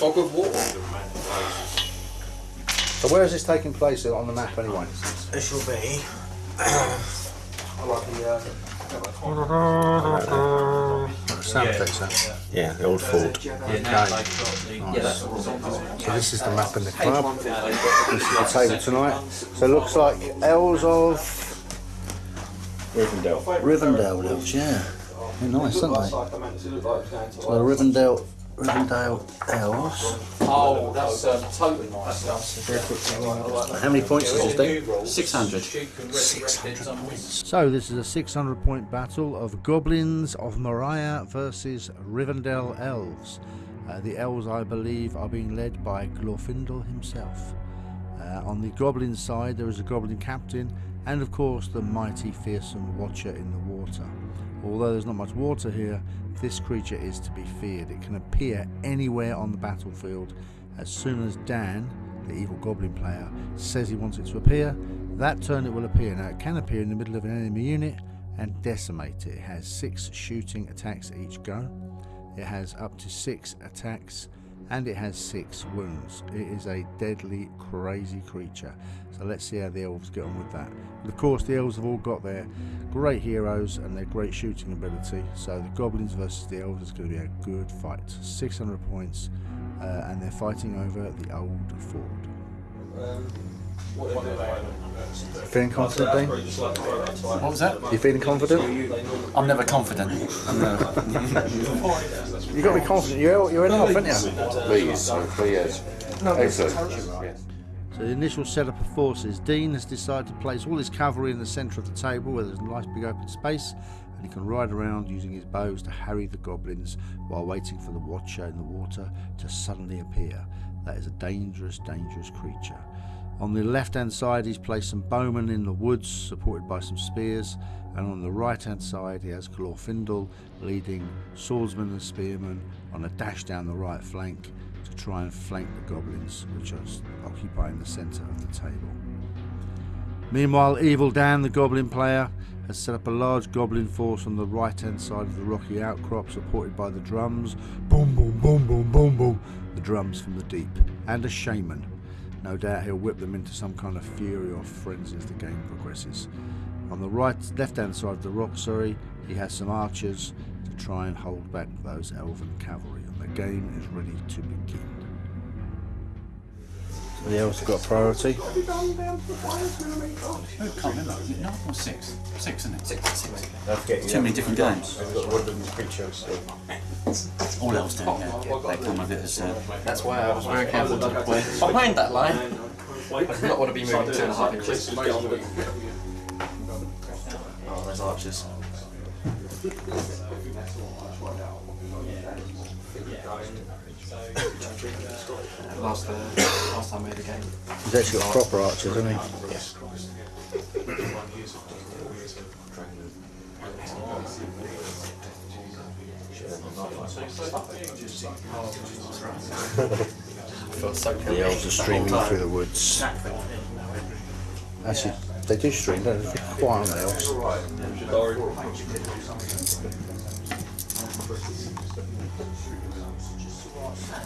Fog of war. So where is this taking place on the map anyway? This will be. I like the. Sound effects, huh? Yeah, the old fort. Okay. So this is the map in the club. This is the table tonight. So it looks like L's of Rivendell. Rivendell elves, yeah. They're nice, aren't they? So the Rivendell, Rivendell elves. Oh, that's um, totally nice stuff. How many points does this do? 600. 600 So this is a 600 point battle of Goblins of Moria versus Rivendell Elves. Uh, the elves, I believe, are being led by Glorfindel himself. Uh, on the Goblin side, there is a Goblin captain, and of course the mighty, fearsome Watcher in the water. Although there's not much water here, this creature is to be feared. It can appear anywhere on the battlefield as soon as Dan, the evil Goblin player, says he wants it to appear. That turn it will appear. Now it can appear in the middle of an enemy unit and decimate it. It has six shooting attacks each go. It has up to six attacks and it has six wounds. It is a deadly, crazy creature. So let's see how the elves get on with that. But of course, the elves have all got their great heroes and their great shooting ability. So the goblins versus the elves is going to be a good fight. 600 points, uh, and they're fighting over the old ford. Feeling confident, Dean? What was that? You feeling confident? I'm never confident. I'm never. You got to be confident. You're you're in off, aren't you? Please, please. Excellent. So the initial setup of forces, Dean has decided to place all his cavalry in the centre of the table where there's a nice big open space and he can ride around using his bows to harry the goblins while waiting for the watcher in the water to suddenly appear. That is a dangerous, dangerous creature. On the left hand side he's placed some bowmen in the woods supported by some spears and on the right hand side he has Glorfindel leading swordsmen and spearmen on a dash down the right flank to try and flank the goblins which are occupying the centre of the table. Meanwhile, Evil Dan, the goblin player, has set up a large goblin force on the right hand side of the rocky outcrop supported by the drums. Boom, boom, boom, boom, boom, boom. The drums from the deep. And a shaman. No doubt he'll whip them into some kind of fury or frenzy as the game progresses. On the right, left hand side of the rock, sorry, he has some archers to try and hold back those elven cavalry. And the game is ready to begin. So the elves have got priority. I can't remember. Is it nine or six? Six, isn't it? Six. Six. Too many different games. All else do, yeah. They come with it as. Uh, That's why I was very careful to play behind that line. I did not want to be moving two and a half inches. Oh, there's archers. Last, uh, last time we had a game. He's actually got proper archers, hasn't he? The elves are streaming through the woods. Actually, they do stream, don't they? Quiet on the elves.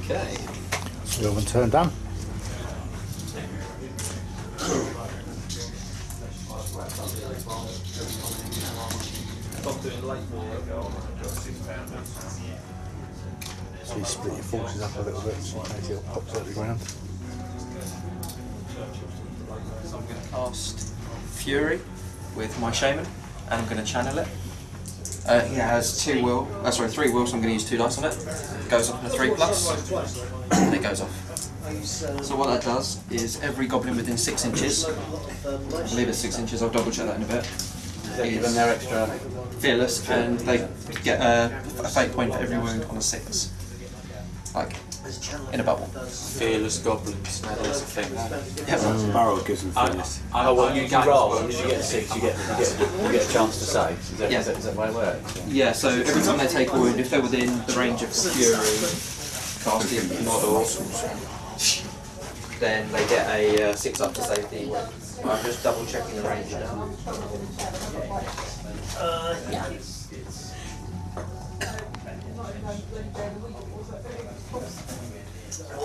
Okay. Elven turn done. So you split your forces up a little bit so in case it pops out the ground. Cast Fury with my Shaman, and I'm going to channel it. Uh, he has two will, uh, sorry, three will, so I'm going to use two dice on it. It goes up to three plus, and it goes off. So what that does is every goblin within six inches, I believe it's six inches, I'll double check that in a bit, Give them their extra. fearless, and they get a, a fate point for every wound on a six. Like, in a bubble. Fearless goblins. Now there's a thing. Yep. Barrow gives them fearless. Oh, well, you, you roll, and if you get six, you get, you get, you get a chance to say. Is that, Yeah. is that, is that the way it works? Yeah, so every time they take a wound, if they're within the range of Fury casting model, then they get a uh, six up to save the wound. I'm just double checking the range now.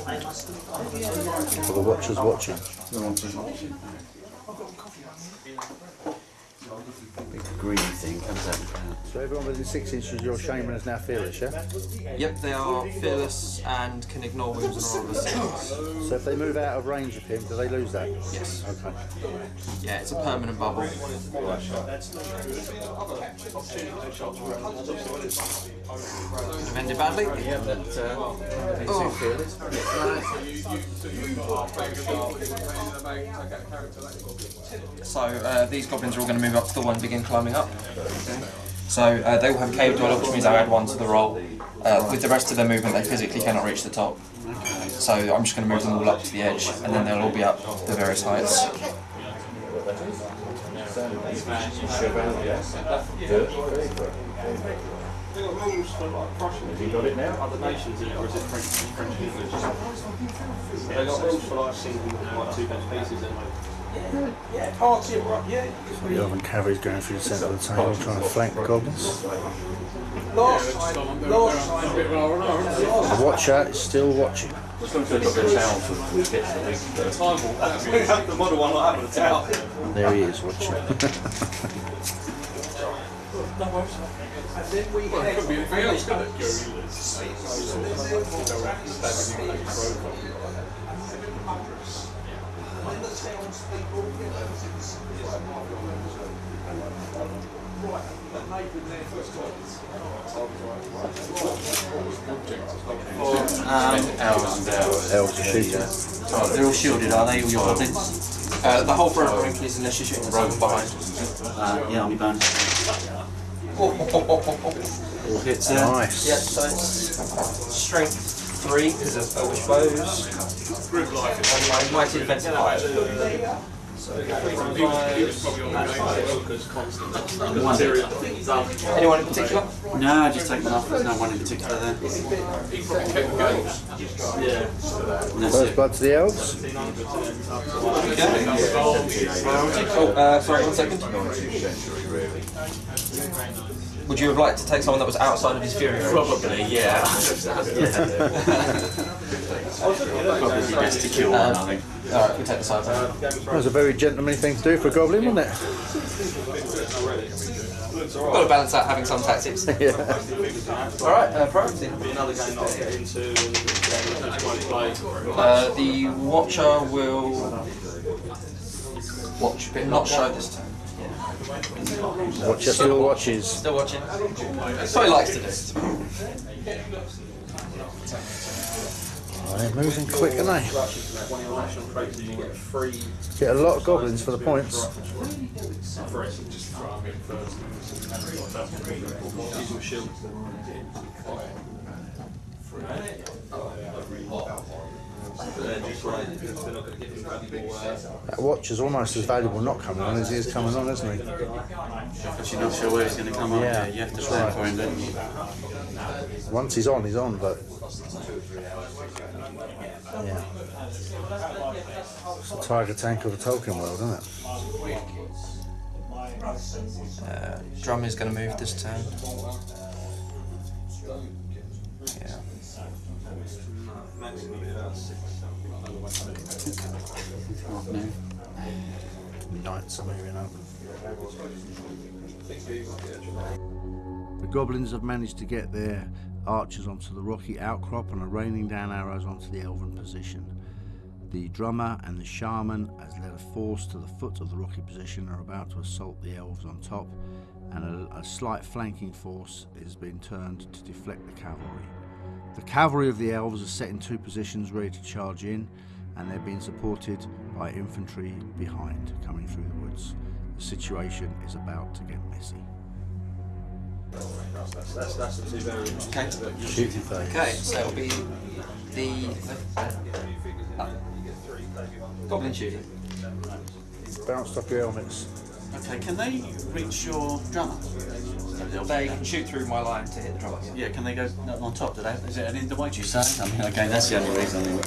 For the watchers watching. Big green thing comes out. So everyone within six inches of your shaman is now fearless, yeah? Yep, they are fearless and can ignore wounds and roll a six. So if they move out of range of him, do they lose that? Yes. Okay. Yeah, it's a permanent bubble. I've ended badly. Yeah, but uh, Oh. fearless. So uh, these goblins are all going to move up to the one and begin climbing up. So uh, they will have a cave dweller, which means I'll add one to the roll. Uh, with the rest of their movement, they physically cannot reach the top. So I'm just going to move them all up to the edge, and then they'll all be up the various heights. Have you got it now? Other nations, in it, or is it French, French English? They got rules for like single, like two bench pieces and like. Yeah, party, right, yeah. The elven cavalry's going through the centre of the table trying to flank the goblins. Last time, last time. The watcher is still watching. Just look at the town for the bits of the big We have the model one like that with the tower. There he is watching. hours and hours. Elves are shooting. They're all shielded, are they? All your goblins? Uh, the whole front rank is unless you're shooting someone behind. Uh, yeah, army band. Oh, All hits there. Nice. Yeah, so it's strength three because of elvish bows. And my mighty defensive five. So three from Anyone in particular? No, just take them off. There's no one in particular there. And that's First blood to the elves. Oh, uh, sorry, one second. Would you have liked to take someone that was outside of his fury range? Probably, yeah. Probably be best to kill one, I think. Alright, we take the side. That was a very gentlemanly thing to do for a goblin, wasn't it? Got to balance out having some tactics. yeah. Alright, uh, priority. Another game I'll get into and uh, try and play. Uh, the Watcher will watch, but not show this time. Watcher still watches. Still watching. That's what he likes to do. Oh, they're moving quick, aren't they? One of your national traits and you get Get a lot of goblins for the points. Using watch They're just like, they're not going to give him valuable. That watcher's almost as valuable not coming on as he is coming on, isn't he? Because you're not sure where he's going to come up. Yeah, Yeah, you have to that's plan right. for him, don't you? Once he's on, he's on, but. Yeah. It's the Tiger Tank of the Tolkien world, isn't it? Uh, drum is going to move this turn. Yeah. Are moving up. The goblins have managed to get their archers onto the rocky outcrop and are raining down arrows onto the elven position. The drummer and the shaman has led a force to the foot of the rocky position and are about to assault the elves on top, and a, a slight flanking force is being turned to deflect the cavalry. The cavalry of the elves are set in two positions ready to charge in, and they're being supported by infantry behind coming through the woods. The situation is about to get messy. That's, that's, that's the two variants. Okay. Shooting phase. Okay, so it'll be the uh, goblin shooting. Bounced off your helmets. Okay, can they reach your drummer? They can shoot through my line to hit the drummer. Yeah, can they go on top? Do they? Is it an in the way you say? I mean, okay, that's the only reason. I mean,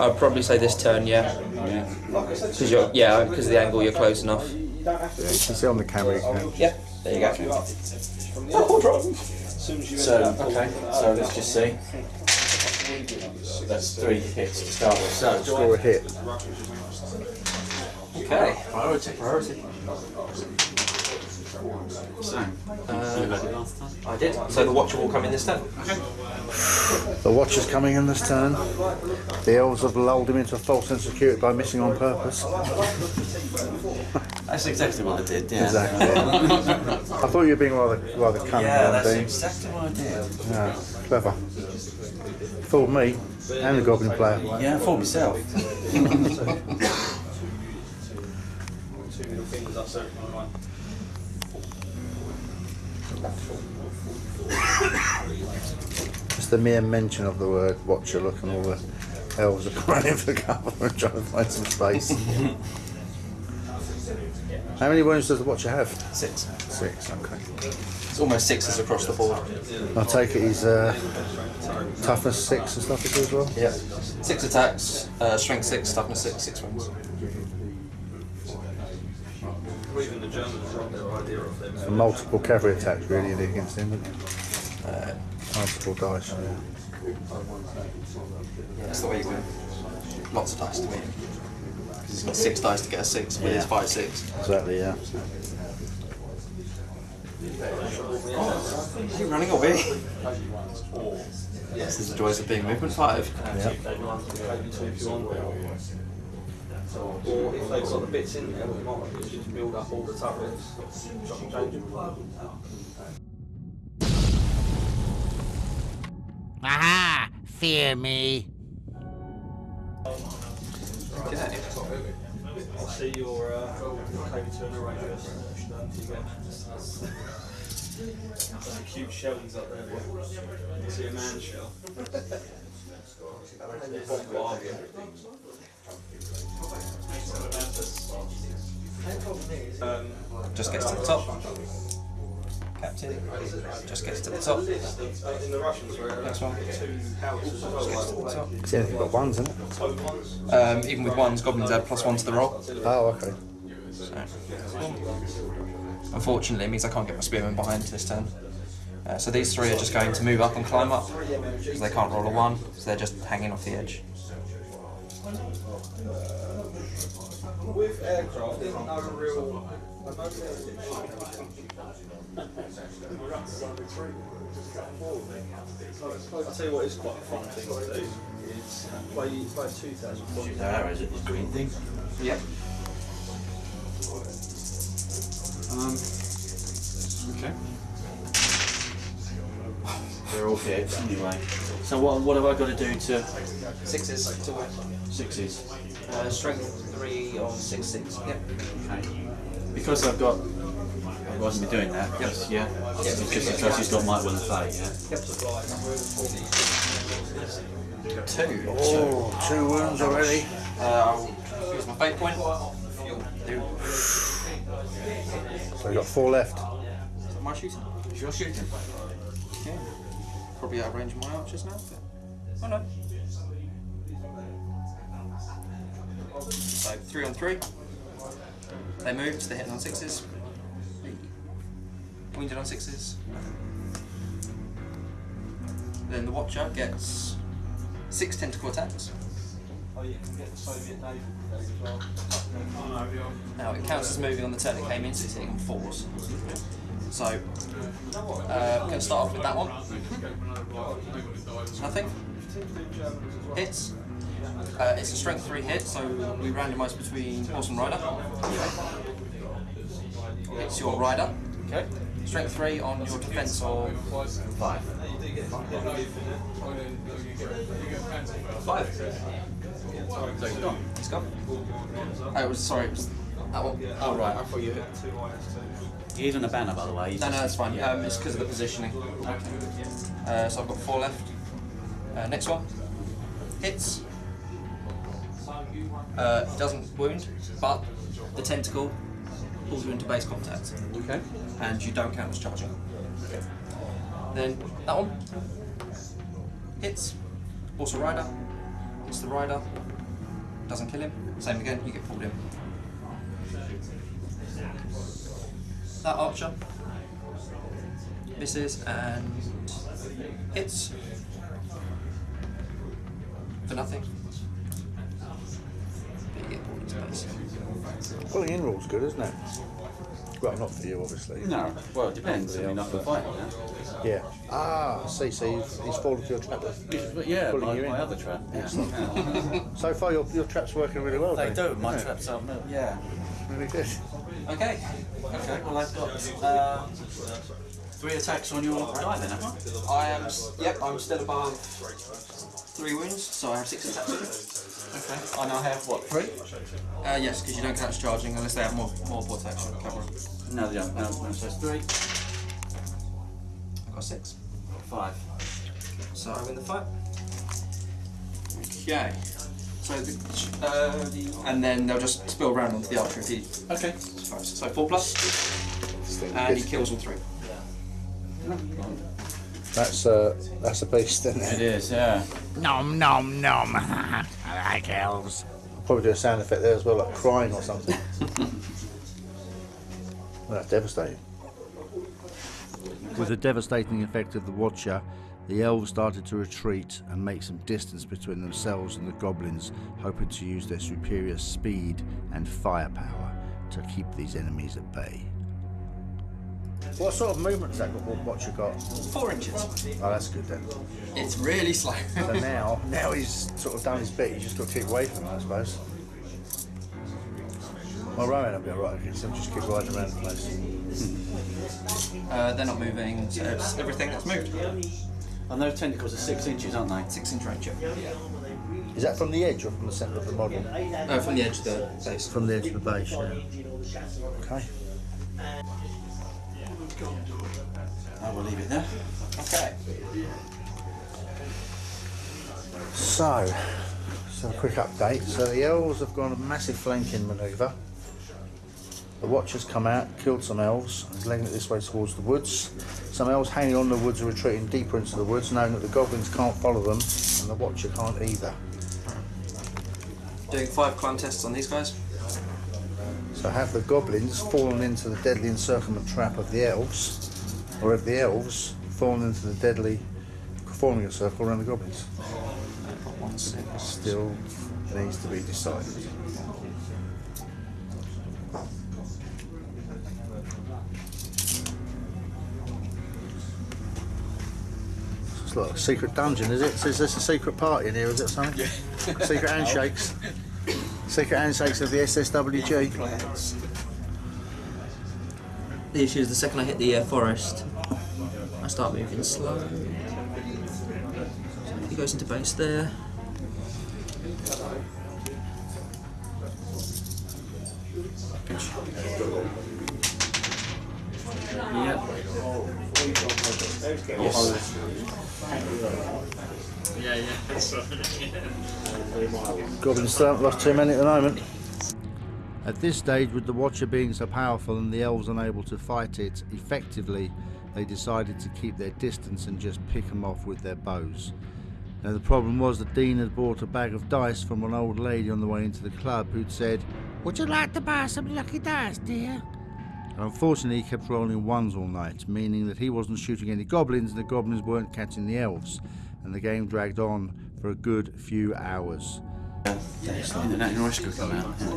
I'd probably say this turn, yeah. yeah. Because you're, yeah, because the angle, you're close enough. Yeah, you can see on the camera. You. Yeah, there you go. Oh, so, okay, so let's just see. That's three hits to start with. So, Score a hit. Okay. Priority. Priority. So, you had it last time. I did. So the watcher will come in this turn. The watcher's coming in this turn. The elves have lulled him into a false sense of security by missing on purpose. That's exactly what I did. Yeah. Exactly. I thought you were being rather rather cunning, Yeah, John that's Dean. exactly what I did. Yeah, clever. Fooled me and the goblin player. Yeah, for myself. Two fingers up, so right. Just the mere mention of the word watcher look and all the elves are running for cover and trying to find some space. How many wounds does the watcher have? Six. Six, okay. It's almost sixes across the board. I take it he's uh, toughness six and stuff as well? Yeah. Six attacks, uh, strength six, toughness six, six wins. Idea of them. And multiple cavalry attacks really against him, isn't it? Uh, multiple dice, yeah. Yeah, that's the way you win. Lots of dice to win. Because he's got six dice to get a six with his five six. Exactly, yeah. Is he running away? This is the joys of being movement five. Or if they've got the bits in there, what you might do is just build up all the turrets, chop and change them. Aha! Fear me. Okay. I'll see your uh, Katie Turner Rangers. That's a cute shell he's up there. boy. You see a man shell. Um, Just gets to the top. Captain. Just gets to the top. in the Russians, where Next one. two houses as well, Gets to the top. See anything but ones, isn't it? Um, even with ones, goblins add plus one to the roll. Oh, okay. So, unfortunately, it means I can't get my spearmen behind this turn. Uh, so these three are just going to move up and climb up because they can't roll a one, so they're just hanging off the edge. With aircraft, there's no real. I'll tell you what is quite a fun thing to do is play, play 2000 points. the arrows at this green thing. Yep. Um, okay. They're all hits anyway. So what, what have I got to do to Sixes to win. Sixes? Uh, strength three on six six. Yep. Okay. Because I've got, I wasn't be doing that. Yes. Yeah. Just because he's got might will and fate. Yeah. Two. Oh, two wounds already. Uh, I'll use my fate point. So we've got four left. Am I shooting? Is your shooting? Okay. Probably out of range of my archers now. But... Oh no. So three on three. They moved, they're hitting on sixes. Wounded on sixes. Then the Watcher gets six tentacle attacks. Oh, you can get the Soviet Navy as well. Now it counts as moving on the turn it came in, so it's hitting on fours. So uh, we're going to start off with that one. Nothing. Hits. Uh, it's a strength three hit, so we randomise between horse and rider. It's your rider. Okay. Strength three on your defence of Five. five. So he's gone. He's gone. Oh, it was sorry. It was that one. Oh right, I thought you. He is on a banner, by the way. He's No, no, just- that's fine. Yeah. Um, it's because of the positioning. Uh, so I've got four left. Uh, next one. Hits. Uh, it doesn't wound, but the tentacle pulls you into base contact, Okay. and you don't count as charging. Then that one. Hits. Also rider. Hits the rider. Doesn't kill him. Same again, you get pulled in. That archer misses and hits for nothing. Pulling in rule's good, isn't it? Well, not for you, obviously. No. Well, it depends. I mean, I can fight. Yeah. Yeah. Ah, I see. So he's, he's fallen for your trap. But yeah, Pulling my, you in. my other trap. Yeah. So far, your, your trap's working really well. they then. do. My Yeah, traps are. Yeah. Really good. Okay. Okay. Well, I've got uh, three attacks on your die then, have I? I am. s- Yep. I'm still above three wounds, so I have six attacks. With Okay. I now have what? Three? it. Uh, yes, because you don't catch charging unless they have more more protection cover. No, they don't. No, no. So it's three. I've got six. Five. So I win the fight. Okay. So the, uh, the and then they'll just spill around onto the archer if he Okay. So four plus, and he kills all three. That's uh, that's a beast, isn't It it? is. Yeah. Nom nom nom. I like elves. I'll Probably do a sound effect there as well, like crying or something. well, that's devastating. With the devastating effect of the Watcher, the elves started to retreat and make some distance between themselves and the goblins, hoping to use their superior speed and firepower to keep these enemies at bay. What sort of movement has that got, Watcher got? Four inches. Oh, that's good then. It's really slow. So now, now he's sort of done his bit. He's just got to keep away from him, I suppose. Well, Rowan will be alright against him. Just keep riding around the place. uh, they're not moving, so it's everything that's moved. And those tentacles are six inches, aren't they? Six inch range. yeah. Is that from the edge or from the centre of the model? Uh, from the edge of the base. From the edge of the base. Yeah. Okay. I will leave it there. Okay. So, so a quick update. So the elves have gone a massive flanking manoeuvre. The Watcher's come out, killed some elves, and is legging it this way towards the woods. Some elves hanging on the woods are retreating deeper into the woods, knowing that the goblins can't follow them, and the Watcher can't either. Doing five climb tests on these guys. So have the goblins fallen into the deadly encirclement trap of the elves, or have the elves fallen into the deadly forming a circle around the goblins? Still needs to be decided. It's like a secret dungeon, is it? Is this a secret party in here? Is it something? Yeah. secret handshakes. Secret handshakes of the SSWG. The issue is the second I hit the uh, forest, I start moving slow. So he goes into base there. Yeah. Goblins still haven't lost too many at the moment. At this stage, with the Watcher being so powerful and the elves unable to fight it effectively, they decided to keep their distance and just pick them off with their bows. Now, the problem was that Dean had bought a bag of dice from an old lady on the way into the club who'd said, Would you like to buy some lucky dice, dear? and unfortunately, he kept rolling ones all night, meaning that he wasn't shooting any goblins and the goblins weren't catching the elves, and the game dragged on for a good few hours. International Rescue come out. yeah.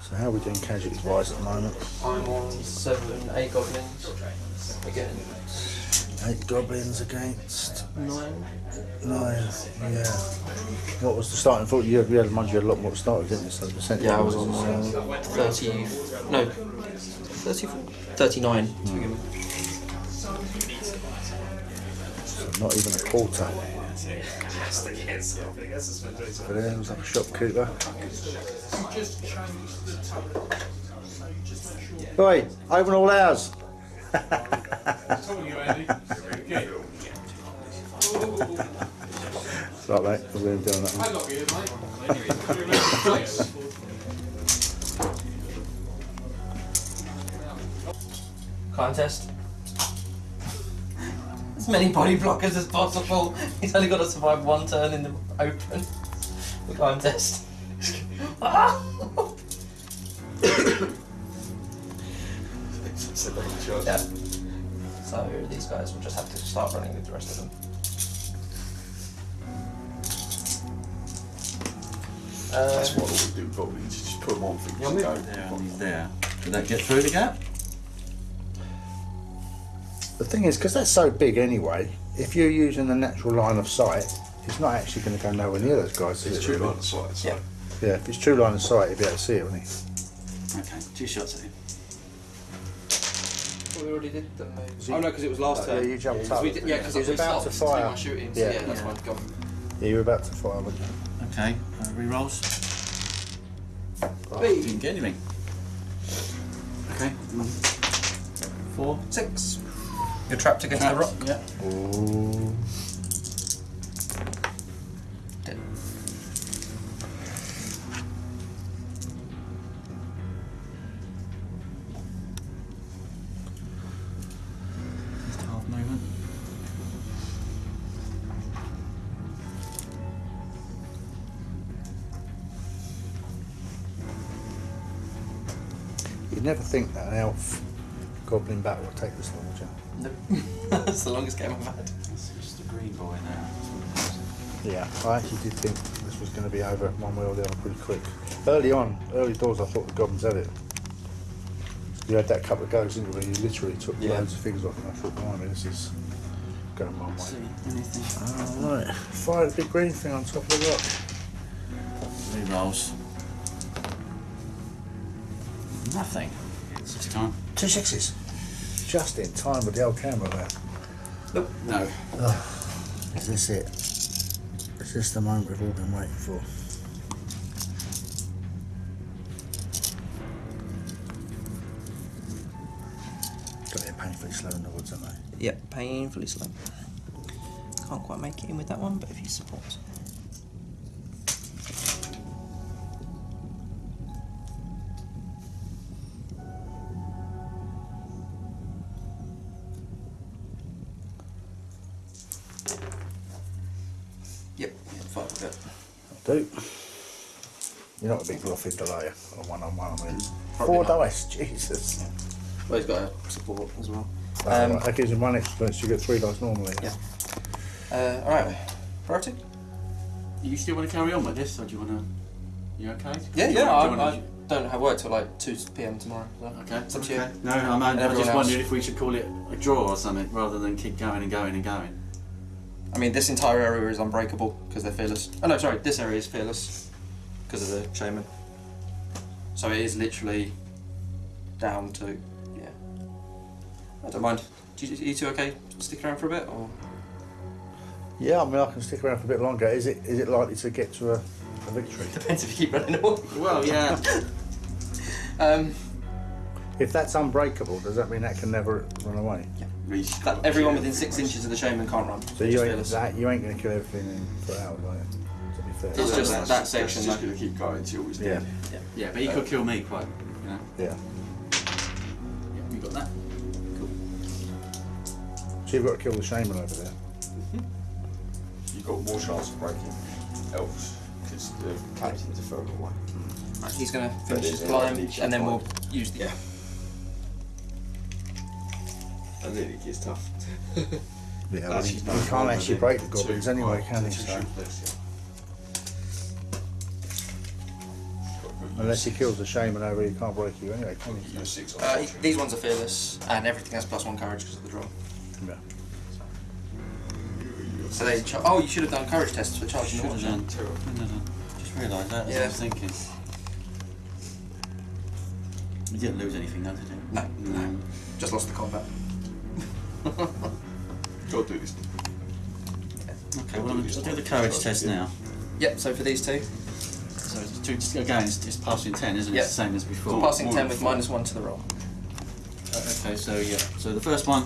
So how are we doing casualties wise at the moment? I'm on seven, eight goblins. Again, Eight goblins against nine. nine. Yeah. What was the starting thought? You had, you had, mind you, had a lot more started, didn't you? So the percentage Yeah, I was was, on uh, 30. No, 30, 39 to begin with. not even a quarter. But there was like a shopkeeper. Oi, open all hours. It's like that, we're doing that one. Contest. As many body blockers as possible. He's only got to survive one turn in the open. The contest. Ah! Yeah. So these guys will just have to start running with the rest of them. Uh, That's what all we do, goblins. Just put them on things Yeah, and go. There and he's there. Did that get through the gap? The thing is, because that's so big anyway, if you're using the natural line of sight, it's not actually going to go nowhere near those guys. is It's it, true really? line of sight. So. Yeah. Yeah, if it's true line of sight, you'll be able to see it, won't you? Okay, two shots at him. We already did the move. Oh no, because it was last Yeah, turn. you jumped 'Cause up. did, yeah, because He was about to stopped fire. do my shooting. So Yeah. yeah, that's Yeah. why I've gone. Yeah, you're about to fire, weren't you? Okay, uh, re-rolls. B. Didn't get anything. Okay. Four. Six. You're trapped against the rock. Yeah. Ooh. Never think that an elf goblin battle would take this long, would you? Nope. That's the longest game I've had. It's just the green boy now. Yeah, I actually did think this was going to be over one way or the other pretty quick. Early on, early doors, I thought the goblins had it. You had that couple of goes, didn't you, where you literally took Yeah. loads of figures off, and I thought, blimey, this is going one See way. anything? Alright, fire the big green thing on top of the rock. Re-rolls. Nothing. This time. Two sixes. Just in time with the old camera there. No. Is this it? Is this the moment we've all been waiting for? Got it painfully slow in the woods, aren't they? Yep, painfully slow. Can't quite make it in with that one, but if you support. Yep, not a big bluffing delay on one on one, I mean. Four dice, Jesus. Well, he's got a support as well. Oh, Um, right, that gives him one experience, you get three dice normally. Yeah. Uh, alright, priority? You still want to carry on with this, or do you want to? You okay? Yeah, Do you yeah, I, wanna- I, don't have work till like 2 pm tomorrow. So Okay. It's up to you. No, I, mean, And I everyone just else. wondered if we should call it a draw or something rather than keep going and going and going. I mean, this entire area is unbreakable because they're fearless. Oh no, sorry, this area is fearless because of the shaman. So it is literally down to yeah. I don't mind. Do you, are you two okay? Stick around for a bit, or Yeah, I mean, I can stick around for a bit longer. Is it is it likely to get to a, a victory? depends if you keep running away. Well, yeah. Um, If that's unbreakable, does that mean that can never run away? Reach. that, everyone within six inches of the shaman can't run. So you ain't, that, you ain't going to kill everything in four hours, are you? To be fair. It's just that's, that section, That's just going to keep going until he's Yeah. dead. yeah, but he uh, could kill me quite. You know. Yeah. Yeah, you got that. Cool. So you've got to kill the shaman over there. Mm-hmm. You've got more chance of breaking elves because the captains are further away. Right, he's going to finish his climb, and then your we'll use the. Yeah. And then it gets tough. Yeah, well, That's he, his he number can't actually break the then goblins anyway, can he? Unless he kills the shaman over, he can't break you anyway, can he? You're six Uh, fortune. these ones are fearless, and everything has plus one courage because of the draw. Yeah. So they. Char- oh, you should have done courage tests for charging the Should have watcher. done. Shouldn't have. Just realised that. That's what I was thinking. You didn't lose anything, though, did you? No, no. Just lost the combat. Gotta do this. Okay, well, I'm, I'll do the courage test now. Yep. So for these two, So it's two, just again, it's, it's passing 10, isn't it? Yep. It's the same as before. passing ten with minus one to the roll. Uh, okay, so yeah. So the first one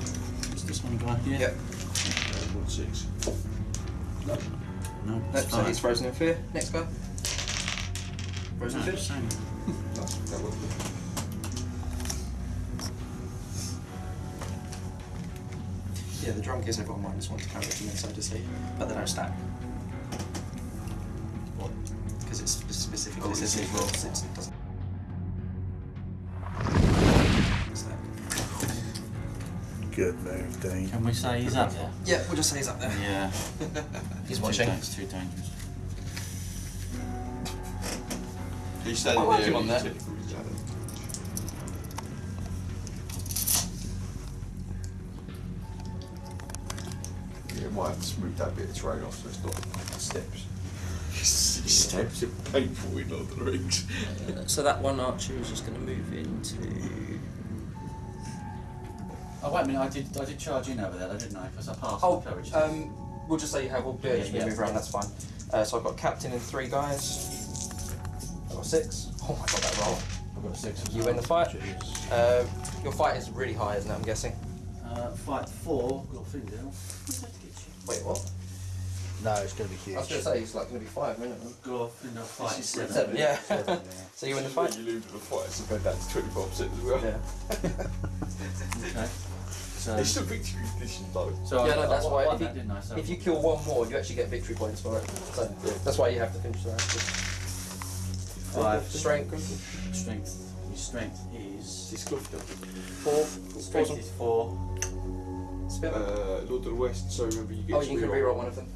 is this one guy here? Yep. Uh, one six. No, Nope, it's so fine. he's frozen in fear. Next guy. Frozen No, in fear. same. That's that one. Yeah, the drum gives everyone minus one to carry and then so does he. But they don't stack. What? Because it's spe- specifically Oh, says it's it as well. it doesn't. Good move, Dean. Can we say he's up there? Yeah, we'll just say he's up there. Yeah. He's Too watching. It's too dangerous. He's standing I'll there. him on and there. he's technical, he's ladder. Yeah, might have to smooth that bit of terrain off so it's not steps. Steps are painful in Lord of the Rings. So that one archer is just going to move into. Oh wait a minute, I did I did charge in over there, though, didn't I? Because I passed Oh, the courage um, we'll just say you have. We'll do it. Yeah, just yeah. move around. That's fine. Uh, so I've got captain and three guys. I've got six. Oh my god, that roll. I've got a six. You win the fight. Uh, your fight is really high, isn't it? I'm guessing. Uh, fight four, Glorfindel. Wait, what? No, it's going to be I was going to say it's like going to be five minimum. Glorfindel fight is seven. Seven, yeah. Seven, yeah. So you win the When fight. you lose in the fight, it's about that to 25% as well. Yeah. Okay. So, It's still victory condition though. so Yeah, no, that's won- why won if you- that, didn't I? So If you kill one more, you actually get victory points for it. So that's why you have to finish the round. Five. Strength. strength, your strength is It's Gloucester. Four. strength Awesome. is four. Spin. Uh, Lord of the West, so remember you get oh, you can reroll. reroll one of them.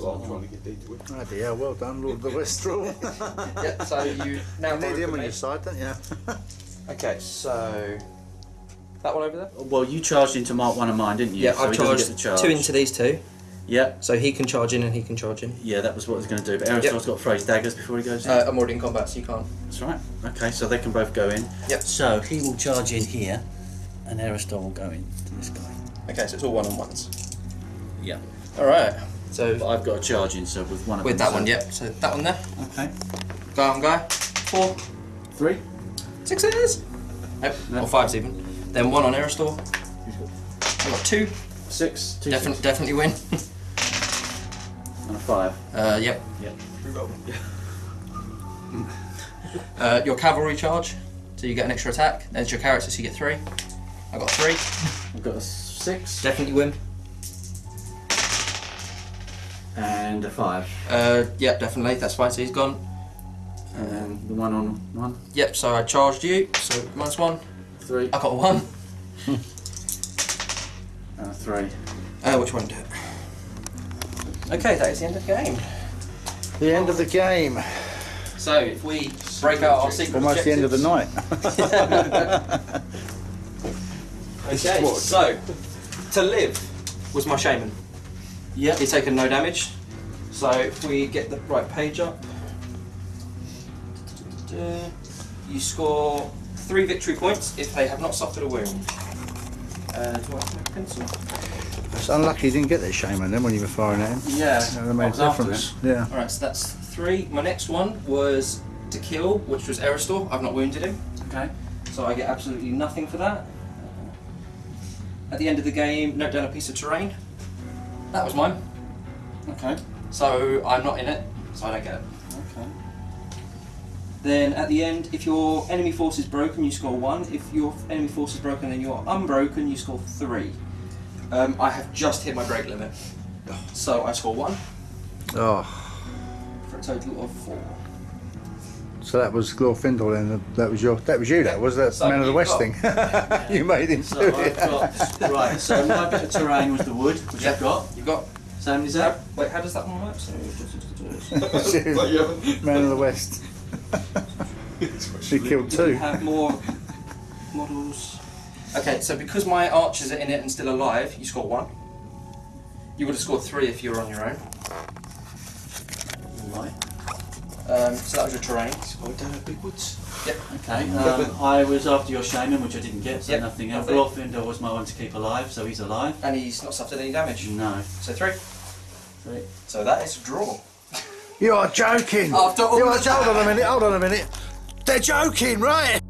Not that I'm trying to get deep with. Bloody hell, well done, Lord of the West rule. yeah. So you now You need him on your side, don't you? Okay, so that one over there. Well, you charged into mark one of mine, didn't you? Yeah, so I've he doesn't charged get the charge. two into these two, Yeah, so he can charge in and he can charge in. yeah, that was what I was going to do. But Aristotle's got to throw his daggers before he goes in. Uh, I'm already in combat, so you can't. That's right. Okay, so they can both go in. Yep. So he will charge in here, and Aristotle will go in to this guy. Okay, so it's all one on ones. Yeah. All right. So But I've got a charging sub with one of with them. With that one, yep. So that one there. Okay. Go on guy. Four. Three. Sixes. Nope. No. Or fives even. Then one on Erestor. I got two. Six. Two Definitely, six. definitely win. And a five. uh, yep. Yep. Reroll. Uh, your cavalry charge, so you get an extra attack. There's your character, so you get three. I got three. I've got a six Definitely win. And a five. Uh, yep, definitely. That's fine. So he's gone. And the one on one. Yep. So I charged you. So minus one. Three. I got a one. And a three. Uh, which one do it? Okay, that is the end of the game. The end of the game. So if we break out our secret Almost the end of the night. Okay, so to live was my shaman. Yep. He's taken no damage. So if we get the right page up, you score three victory points if they have not suffered a wound. Uh, do I have my pencil? It's unlucky you didn't get that shaman then when you were firing at him. Yeah. That made a was after difference. Yeah. Alright, so that's three. My next one was to kill, which was Erestor. I've not wounded him, Okay. so I get absolutely nothing for that. At the end of the game, note down a piece of terrain. That was mine. Okay. So I'm not in it, so I don't get it. Okay. Then at the end, if your enemy force is broken, you score one. If your enemy force is broken and you're unbroken, you score three. Um, I have just hit my break limit, so I score one. Oh, Three. a total of four. So that was Glorfindel, and that was your, that was you. That was that So Man of the West got- thing. you made him So do I've it. got right. So my bit of terrain was the wood, which I've got. You've got. Same as that. Wait, how does that one work? So, But you. Man of the West. he killed two. we have more models? Okay, so because my archers are in it and still alive, you score one. You would have scored three if you were on your own. Right. Um, so that was your terrain. Oh, down at Big Woods. Yep. Okay. Um, I was after your shaman, which I didn't get, so Yep, nothing else. nothing. Glorfindel was my one to keep alive, so he's alive. And he's not suffered any damage. No. So three. Three. So that is a draw. You're joking. Oh, After all You're, of hold on a minute. Hold on a minute. They're joking, right?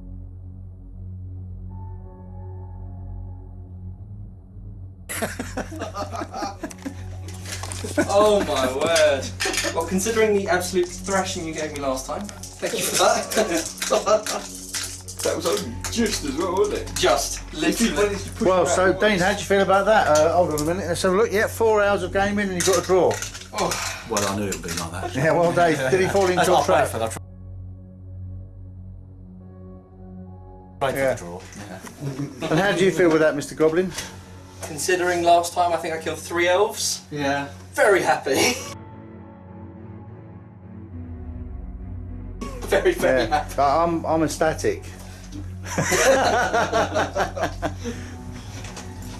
Oh my word. Well, considering the absolute thrashing you gave me last time, thank you for that. That was only just as well, wasn't it? Just, literally. managed to push Well, so once- Dean, how do you feel about that? Uh, hold on a minute. Let's have a look. Yeah, four hours of gaming and you've got a draw. Oh. Well, I knew it would be like that. Yeah, well, Dave, did he fall into a trap? for Right Yeah. for the draw. And how do you feel with that, Mr. Goblin? Considering last time I think I killed three elves, Yeah. very happy. very, very Yeah, happy. I'm, I'm ecstatic.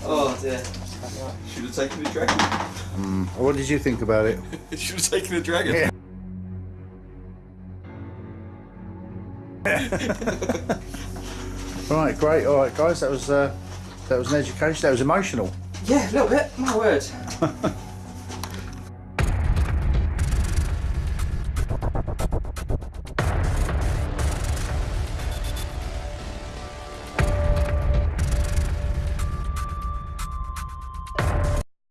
Oh dear. Should have taken the dragon. What did you think about it? Should have taken the dragon. Yeah. Right, great. All right, guys, that was uh, that was an education. That was emotional. Yeah, a little bit. My word.